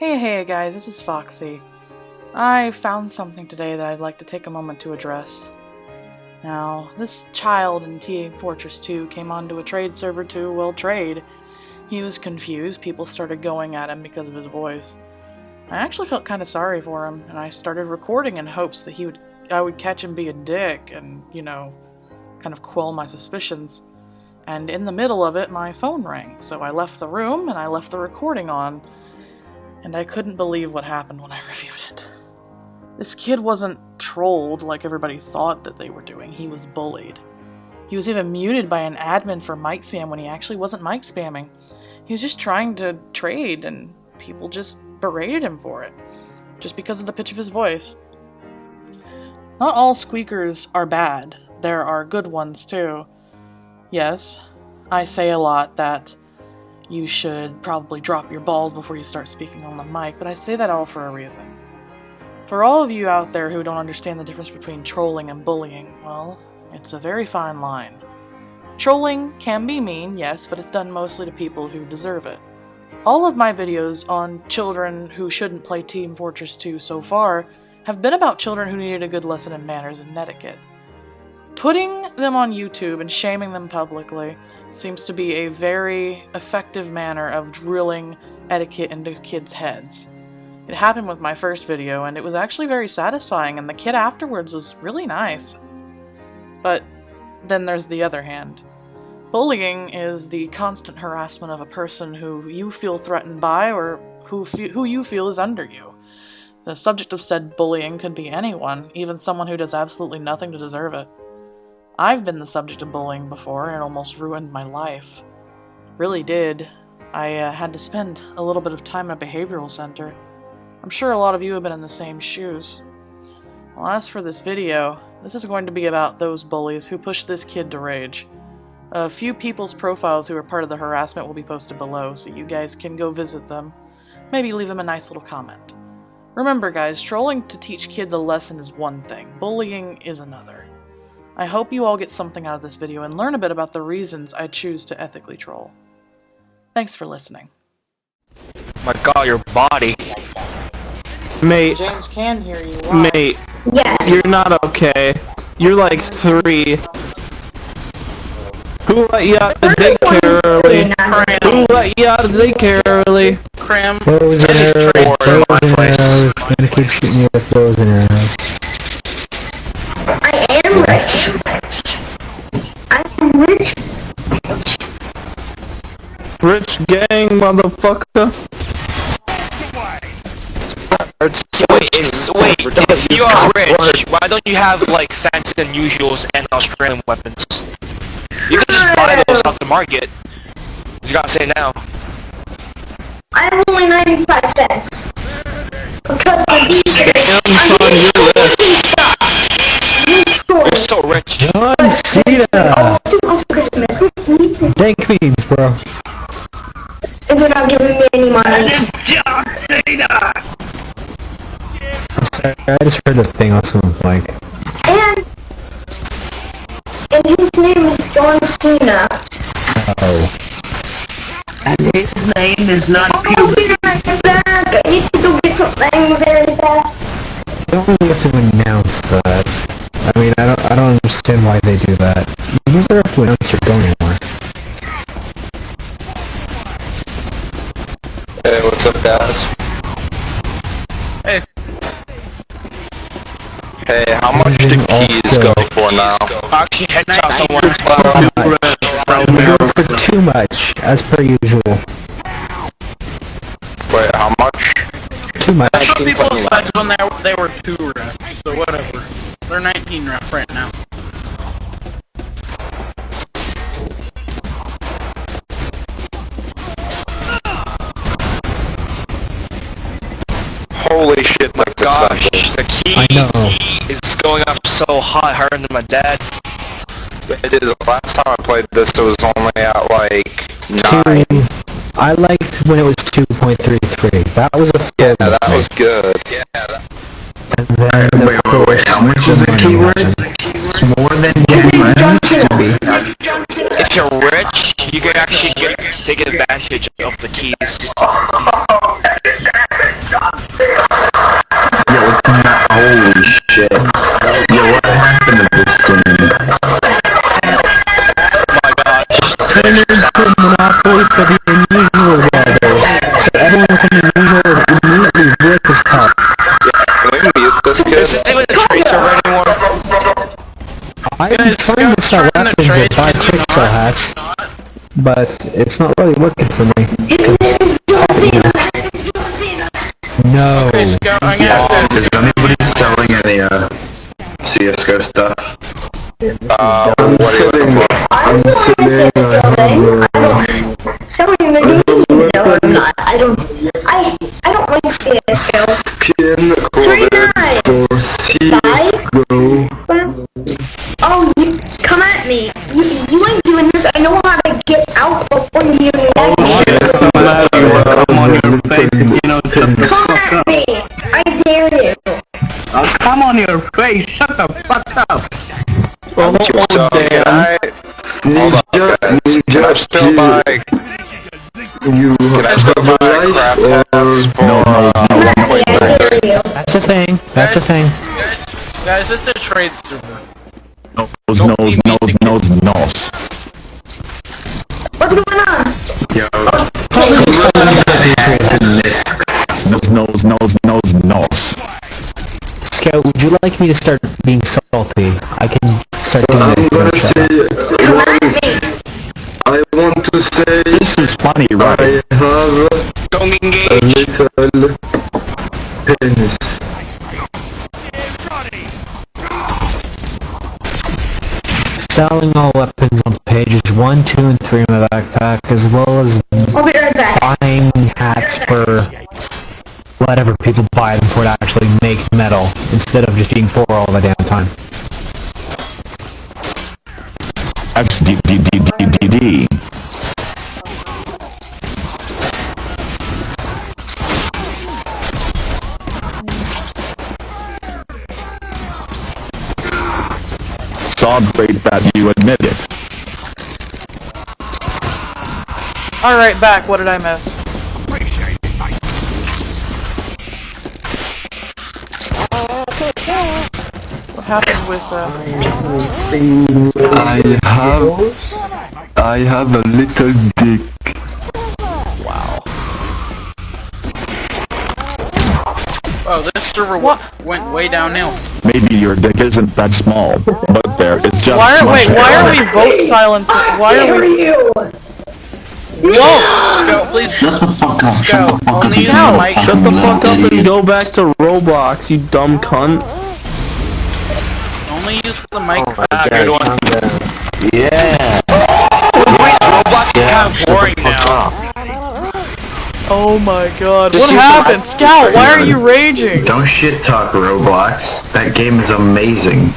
Hey, hey guys, this is Foxy. I found something today that I'd like to take a moment to address. Now, this child in Team Fortress 2 came onto a trade server to, well, trade. He was confused, people started going at him because of his voice. I actually felt kind of sorry for him, and I started recording in hopes that he would I would catch him be a dick and, you know, kind of quell my suspicions. And in the middle of it, my phone rang, so I left the room and I left the recording on, and I couldn't believe what happened when I reviewed it. This kid wasn't trolled like everybody thought that they were doing, he was bullied. He was even muted by an admin for mic spam when he actually wasn't mic spamming. He was just trying to trade, and people just berated him for it, just because of the pitch of his voice. Not all squeakers are bad, there are good ones too. Yes, I say a lot that you should probably drop your balls before you start speaking on the mic, but I say that all for a reason. For all of you out there who don't understand the difference between trolling and bullying, well, it's a very fine line. Trolling can be mean, yes, but it's done mostly to people who deserve it. All of my videos on children who shouldn't play Team Fortress 2 so far have been about children who needed a good lesson in manners and etiquette. Putting them on YouTube and shaming them publicly seems to be a very effective manner of drilling etiquette into kids' heads. It happened with my first video, and it was actually very satisfying, and the kid afterwards was really nice. But then there's the other hand. Bullying is the constant harassment of a person who you feel threatened by or who, who you feel is under you. The subject of said bullying could be anyone, even someone who does absolutely nothing to deserve it. I've been the subject of bullying before and almost ruined my life. Really did. I uh, had to spend a little bit of time at a behavioral center. I'm sure a lot of you have been in the same shoes. Well, as for this video, this is going to be about those bullies who pushed this kid to rage. A few people's profiles who are part of the harassment will be posted below, so you guys can go visit them. Maybe leave them a nice little comment. Remember guys, trolling to teach kids a lesson is one thing, bullying is another. I hope you all get something out of this video and learn a bit about the reasons I choose to ethically troll. Thanks for listening. My god, your body. Mate. James can hear you. Why? Mate. Yes. You're not okay. You're like three. Who let you out of daycare early? Who let you out of daycare early? Cram. Clothes in This is her, trade clothes for my in her place. house. Gonna keep shooting you with clothes in her house. I am rich. I'm rich. Rich gang, motherfucker. Wait, if, wait, if you are rich, why don't you have like fancy unusuals and Australium weapons? You can just buy those off the market. You gotta say now. I have only 95 cents. Because the DJ, Damn, Cena! on Christmas with me. Thank memes, bro. If you're not giving me any money. Sorry, I just heard the thing on someone's mic. And, and his name is John Cena. Oh. And his name is not I'll be right back. I need to go get something very fast. They don't really have to announce that. I mean, I don't, I don't understand why they do that. You never have to announce you're going anywhere. Hey, what's up, guys? Hey. Hey, how much do keys go for now? Actually, headshot someone. We go for too much, as per usual. Wait, how much? Too much. Some people decided when they were, they were two ref, so whatever. They're 19 ref right now. Holy shit, my gosh, the key I know. is going up so hot, harder than my dad. Dude, the last time I played this, it was only at like 9. Two, I liked when it was 2.33. That was a Yeah, fun that was good. Yeah, that, And then, Wait, wait, wait, how much is the keyword? It's more than Game used to be. if you're rich, you can actually get, take advantage of the keys. Yeah, what happened to this game? my gosh. Trainers to Monopoly for the unusual weathers. So everyone with an unusual would immediately rip his cup. Can we mute this Is kid? this even a trade server anymore? I'm Guys, trying to start trying to weapons trade, or buy can you quick sell hats, but it's not really working for me. No. Okay, Scout, I'm gonna have to. Is anybody selling any, uh, CSGO stuff? Uh, you Sitting, I'm sitting, I have, the game? No, I'm not. I don't. I I don't like CSGO. pin coded nine. for CSGO. Oh, you come at me. On your face, shut the fuck up. Oh, damn. I, hold on. Ninja, Can I still buy, you can I still buy have crap life hats or for, uh, Come at me. I dare you. That's a thing. That's a thing. Guys, it's a trade server. Nose, nose, nose, nose, nose. What's going on? yo, Nose, nose, nose, nose, nose. Scout, would you like me to start being salty? I can start doing I'm that. gonna say once. I want to say This is funny, right? I have Don't a engage. little penis. Selling all weapons on pages 1, 2, and 3 in my backpack, as well as I'll be right back. buying hats for whatever people buy them for to actually make metal, instead of just being poor all the damn time. X D D D D D D. Saw great that you admit it. Alright, back. What did I miss? Happened with, uh... I have, I have a little dick. Wow. Oh, this server What? went way downhill. Maybe your dick isn't that small, but there is just Why are, much wait, why hair. are we vote silencing? Why are we... you? Scout, please. Shut the fuck up, Scout, only use the Scout. mic. Shut the fuck up and go back to Roblox, you dumb cunt. Only use the mic. Ah, good one. Yeah. Roblox is kind of boring now. Oh my god. Just What happened? Scout, why are you raging? Don't shit talk Roblox. That game is amazing.